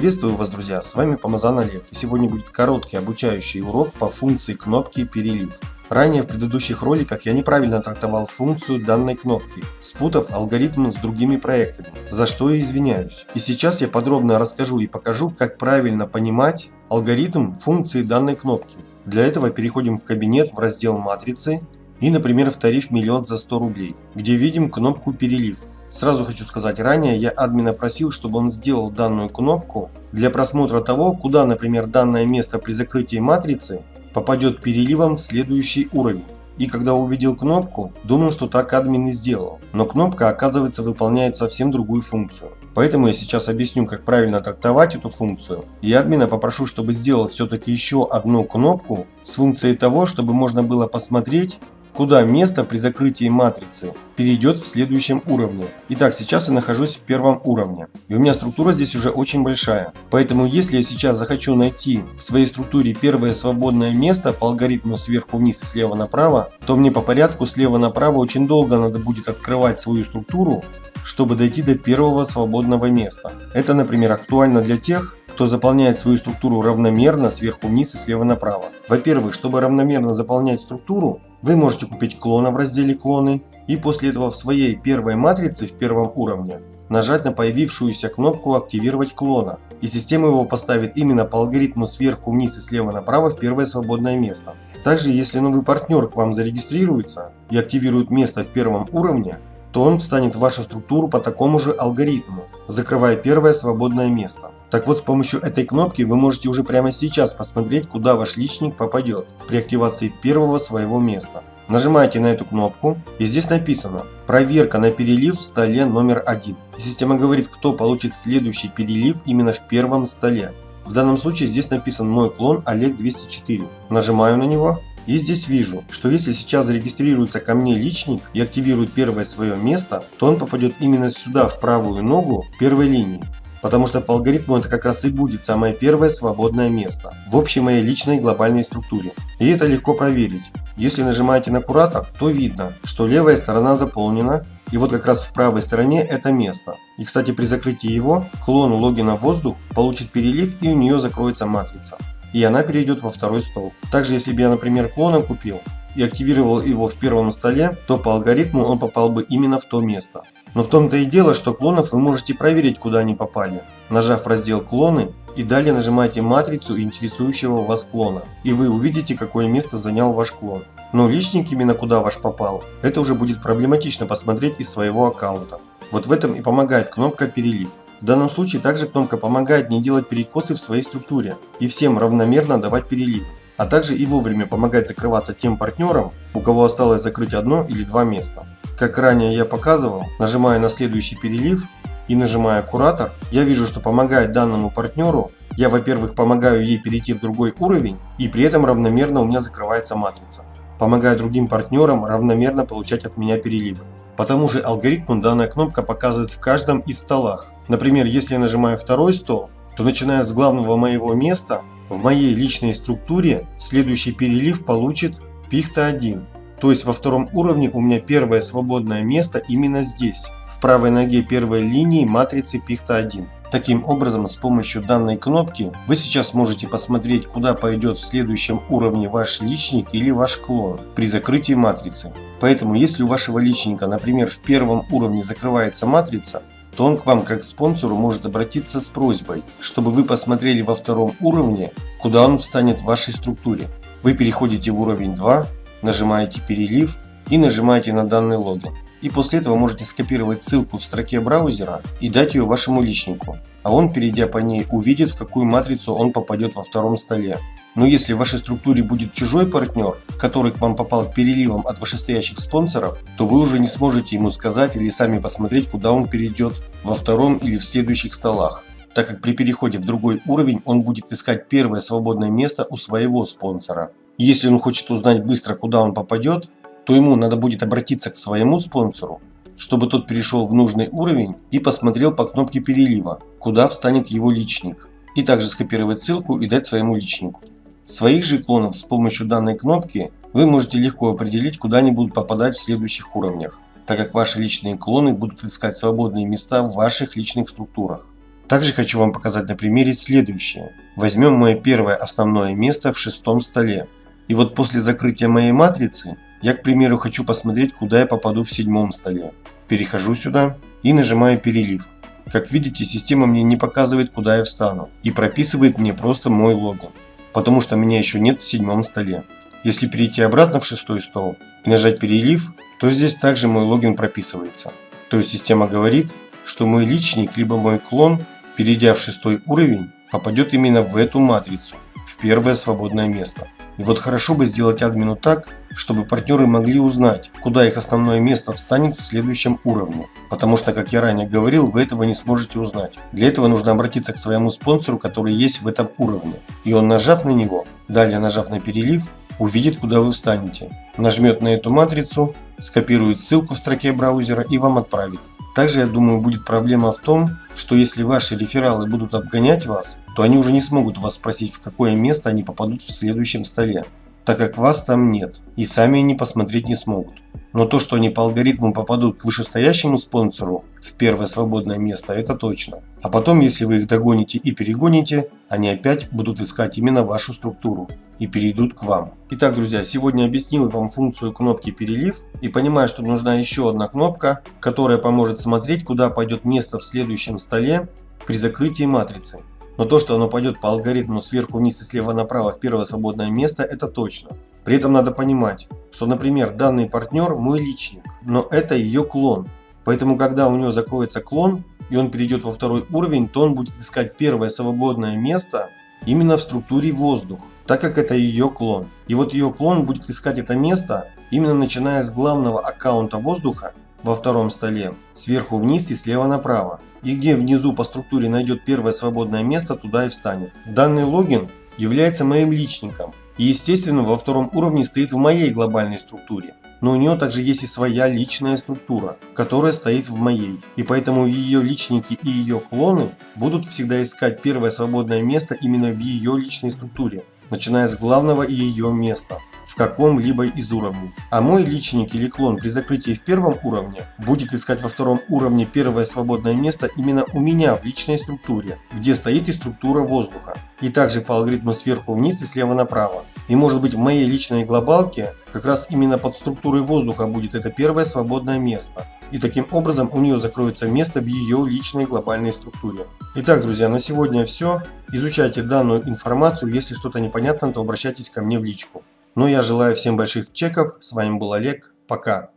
Приветствую вас, друзья! С вами Помазан Олег. И сегодня будет короткий обучающий урок по функции кнопки «Перелив». Ранее в предыдущих роликах я неправильно трактовал функцию данной кнопки, спутав алгоритм с другими проектами, за что и извиняюсь. И сейчас я подробно расскажу и покажу, как правильно понимать алгоритм функции данной кнопки. Для этого переходим в кабинет в раздел «Матрицы» и, например, в тариф «Миллион за 100 рублей», где видим кнопку «Перелив». Сразу хочу сказать, ранее я админа просил, чтобы он сделал данную кнопку для просмотра того, куда, например, данное место при закрытии матрицы попадет переливом в следующий уровень. И когда увидел кнопку, думал, что так админ и сделал. Но кнопка, оказывается, выполняет совсем другую функцию. Поэтому я сейчас объясню, как правильно трактовать эту функцию. И админа попрошу, чтобы сделал все-таки еще одну кнопку с функцией того, чтобы можно было посмотреть, куда место при закрытии матрицы перейдет в следующем уровне. Итак, сейчас я нахожусь в первом уровне. И у меня структура здесь уже очень большая. Поэтому если я сейчас захочу найти в своей структуре первое свободное место по алгоритму сверху вниз и слева направо, то мне по порядку слева направо очень долго надо будет открывать свою структуру, чтобы дойти до первого свободного места. Это, например, актуально для тех, кто заполняет свою структуру равномерно сверху вниз и слева направо. Во-первых, чтобы равномерно заполнять структуру, вы можете купить клона в разделе клоны и после этого в своей первой матрице в первом уровне нажать на появившуюся кнопку «Активировать клона» и система его поставит именно по алгоритму сверху вниз и слева направо в первое свободное место. Также, если новый партнер к вам зарегистрируется и активирует место в первом уровне, то он встанет в вашу структуру по такому же алгоритму, закрывая первое свободное место. Так вот, с помощью этой кнопки вы можете уже прямо сейчас посмотреть, куда ваш личник попадет при активации первого своего места. Нажимаете на эту кнопку и здесь написано «Проверка на перелив в столе номер один». И система говорит, кто получит следующий перелив именно в первом столе. В данном случае здесь написан мой клон Олег 204. Нажимаю на него и здесь вижу, что если сейчас зарегистрируется ко мне личник и активирует первое свое место, то он попадет именно сюда, в правую ногу первой линии. Потому что по алгоритму это как раз и будет самое первое свободное место в общей моей личной глобальной структуре. И это легко проверить. Если нажимаете на куратор, то видно, что левая сторона заполнена, и вот как раз в правой стороне это место. И кстати при закрытии его, клон логина воздух получит перелив и у нее закроется матрица и она перейдет во второй стол. Также если бы я, например, клона купил и активировал его в первом столе, то по алгоритму он попал бы именно в то место. Но в том-то и дело, что клонов вы можете проверить, куда они попали, нажав раздел «Клоны» и далее нажимаете матрицу интересующего вас клона, и вы увидите, какое место занял ваш клон. Но личник именно куда ваш попал, это уже будет проблематично посмотреть из своего аккаунта. Вот в этом и помогает кнопка «Перелив». В данном случае также кнопка помогает не делать перекосы в своей структуре и всем равномерно давать перелив, а также и вовремя помогать закрываться тем партнерам, у кого осталось закрыть одно или два места. Как ранее я показывал, нажимая на следующий перелив и нажимая куратор, я вижу, что помогает данному партнеру, я во-первых помогаю ей перейти в другой уровень и при этом равномерно у меня закрывается матрица. Помогая другим партнерам равномерно получать от меня переливы. По тому же алгоритму данная кнопка показывает в каждом из столах, Например, если я нажимаю второй стол, то начиная с главного моего места, в моей личной структуре следующий перелив получит пихта 1. То есть во втором уровне у меня первое свободное место именно здесь, в правой ноге первой линии матрицы пихта 1. Таким образом, с помощью данной кнопки вы сейчас можете посмотреть, куда пойдет в следующем уровне ваш личник или ваш клон при закрытии матрицы. Поэтому, если у вашего личника, например, в первом уровне закрывается матрица, то он к вам как спонсору может обратиться с просьбой, чтобы вы посмотрели во втором уровне, куда он встанет в вашей структуре. Вы переходите в уровень 2, нажимаете перелив и нажимаете на данный логин. И после этого можете скопировать ссылку в строке браузера и дать ее вашему личнику. А он, перейдя по ней, увидит, в какую матрицу он попадет во втором столе. Но если в вашей структуре будет чужой партнер, который к вам попал переливом от вышестоящих спонсоров, то вы уже не сможете ему сказать или сами посмотреть, куда он перейдет во втором или в следующих столах так как при переходе в другой уровень он будет искать первое свободное место у своего спонсора. Если он хочет узнать быстро, куда он попадет, то ему надо будет обратиться к своему спонсору, чтобы тот перешел в нужный уровень и посмотрел по кнопке перелива, куда встанет его личник, и также скопировать ссылку и дать своему личнику. Своих же клонов с помощью данной кнопки вы можете легко определить, куда они будут попадать в следующих уровнях, так как ваши личные клоны будут искать свободные места в ваших личных структурах. Также хочу вам показать на примере следующее. Возьмем мое первое основное место в шестом столе. И вот после закрытия моей матрицы, я, к примеру, хочу посмотреть, куда я попаду в седьмом столе. Перехожу сюда и нажимаю перелив. Как видите, система мне не показывает, куда я встану и прописывает мне просто мой логин, потому что меня еще нет в седьмом столе. Если перейти обратно в шестой стол и нажать перелив, то здесь также мой логин прописывается. То есть система говорит, что мой личник либо мой клон, перейдя в шестой уровень, попадет именно в эту матрицу, в первое свободное место. И вот хорошо бы сделать админу так, чтобы партнеры могли узнать, куда их основное место встанет в следующем уровне. Потому что, как я ранее говорил, вы этого не сможете узнать. Для этого нужно обратиться к своему спонсору, который есть в этом уровне. И он, нажав на него, далее нажав на перелив, увидит, куда вы встанете. Нажмет на эту матрицу, скопирует ссылку в строке браузера и вам отправит. Также, я думаю, будет проблема в том, что если ваши рефералы будут обгонять вас, то они уже не смогут вас спросить, в какое место они попадут в следующем столе, так как вас там нет, и сами они посмотреть не смогут. Но то, что они по алгоритму попадут к вышестоящему спонсору в первое свободное место, это точно. А потом, если вы их догоните и перегоните, они опять будут искать именно вашу структуру и перейдут к вам. Итак, друзья, сегодня объяснил вам функцию кнопки перелив и понимаю, что нужна еще одна кнопка, которая поможет смотреть, куда пойдет место в следующем столе при закрытии матрицы. Но то, что оно пойдет по алгоритму сверху вниз и слева направо в первое свободное место, это точно. При этом надо понимать, что, например, данный партнер мой личник, но это ее клон. Поэтому, когда у него закроется клон, и он перейдет во второй уровень, то он будет искать первое свободное место именно в структуре воздух, так как это ее клон. И вот ее клон будет искать это место именно начиная с главного аккаунта воздуха во втором столе, сверху вниз и слева направо. И где внизу по структуре найдет первое свободное место, туда и встанет. Данный логин является моим личником. И естественно во втором уровне стоит в моей глобальной структуре. Но у нее также есть и своя личная структура, которая стоит в моей. И поэтому ее личники и ее клоны будут всегда искать первое свободное место именно в ее личной структуре, начиная с главного ее места в каком-либо из уровней. А мой личник или клон при закрытии в первом уровне будет искать во втором уровне первое свободное место именно у меня в личной структуре, где стоит и структура воздуха. И также по алгоритму сверху вниз и слева направо. И может быть в моей личной глобалке как раз именно под структурой воздуха будет это первое свободное место. И таким образом у нее закроется место в ее личной глобальной структуре. Итак, друзья, на сегодня все. Изучайте данную информацию. Если что-то непонятно, то обращайтесь ко мне в личку. Ну я желаю всем больших чеков. С вами был Олег. Пока.